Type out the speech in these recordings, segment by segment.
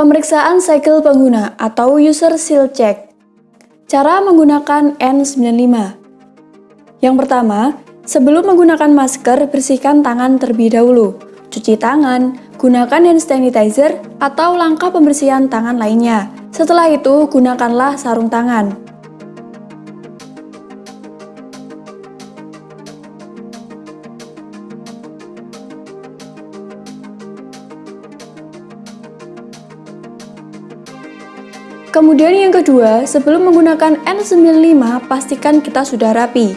Pemeriksaan cycle pengguna atau user seal check. Cara menggunakan N95. Yang pertama, sebelum menggunakan masker, bersihkan tangan terlebih dahulu. Cuci tangan, gunakan hand sanitizer atau langkah pembersihan tangan lainnya. Setelah itu, gunakanlah sarung tangan. Kemudian yang kedua, sebelum menggunakan N95, pastikan kita sudah rapi.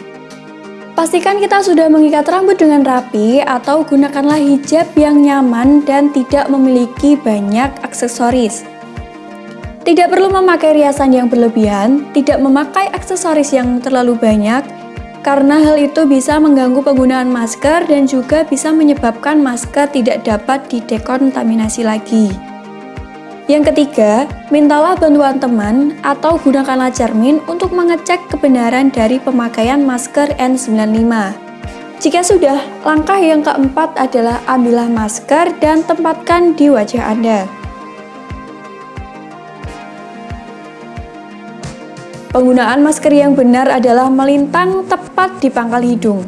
Pastikan kita sudah mengikat rambut dengan rapi atau gunakanlah hijab yang nyaman dan tidak memiliki banyak aksesoris. Tidak perlu memakai riasan yang berlebihan, tidak memakai aksesoris yang terlalu banyak, karena hal itu bisa mengganggu penggunaan masker dan juga bisa menyebabkan masker tidak dapat didekontaminasi lagi. Yang ketiga, mintalah bantuan teman atau gunakanlah cermin untuk mengecek kebenaran dari pemakaian masker N95. Jika sudah, langkah yang keempat adalah ambillah masker dan tempatkan di wajah Anda. Penggunaan masker yang benar adalah melintang tepat di pangkal hidung.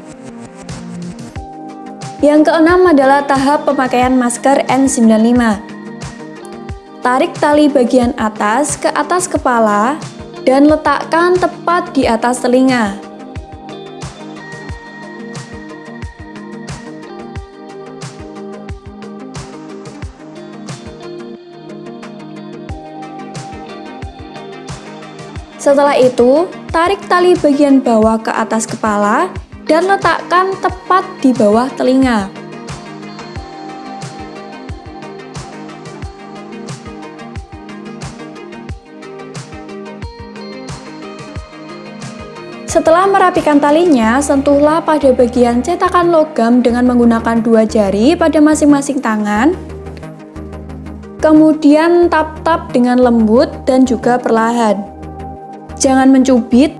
Yang keenam adalah tahap pemakaian masker N95. Tarik tali bagian atas ke atas kepala dan letakkan tepat di atas telinga. Setelah itu, tarik tali bagian bawah ke atas kepala dan letakkan tepat di bawah telinga. Setelah merapikan talinya, sentuhlah pada bagian cetakan logam dengan menggunakan dua jari pada masing-masing tangan. Kemudian tap-tap dengan lembut dan juga perlahan. Jangan mencubit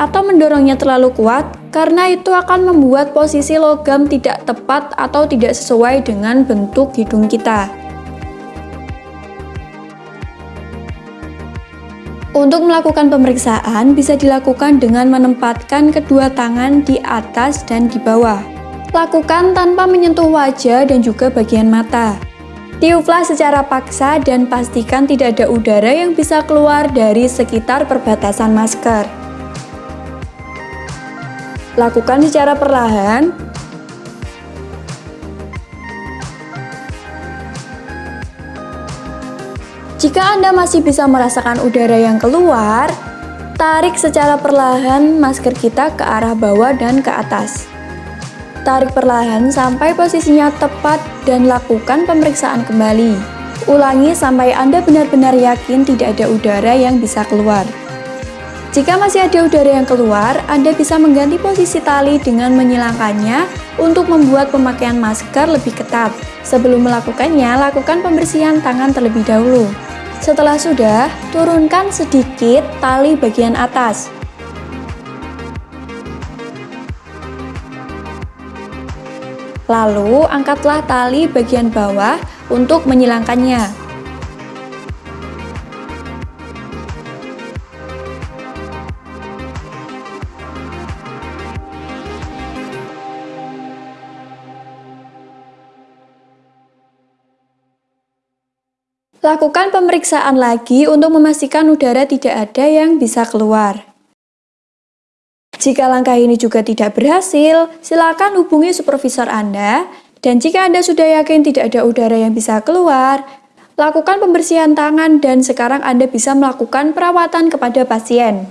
atau mendorongnya terlalu kuat karena itu akan membuat posisi logam tidak tepat atau tidak sesuai dengan bentuk hidung kita. Untuk melakukan pemeriksaan bisa dilakukan dengan menempatkan kedua tangan di atas dan di bawah. Lakukan tanpa menyentuh wajah dan juga bagian mata. Tiuplah secara paksa dan pastikan tidak ada udara yang bisa keluar dari sekitar perbatasan masker. Lakukan secara perlahan Jika Anda masih bisa merasakan udara yang keluar, tarik secara perlahan masker kita ke arah bawah dan ke atas. Tarik perlahan sampai posisinya tepat dan lakukan pemeriksaan kembali. Ulangi sampai Anda benar-benar yakin tidak ada udara yang bisa keluar. Jika masih ada udara yang keluar, Anda bisa mengganti posisi tali dengan menyilangkannya untuk membuat pemakaian masker lebih ketat. Sebelum melakukannya, lakukan pembersihan tangan terlebih dahulu. Setelah sudah, turunkan sedikit tali bagian atas. Lalu, angkatlah tali bagian bawah untuk menyilangkannya. Lakukan pemeriksaan lagi untuk memastikan udara tidak ada yang bisa keluar. Jika langkah ini juga tidak berhasil, silakan hubungi supervisor Anda. Dan jika Anda sudah yakin tidak ada udara yang bisa keluar, lakukan pembersihan tangan dan sekarang Anda bisa melakukan perawatan kepada pasien.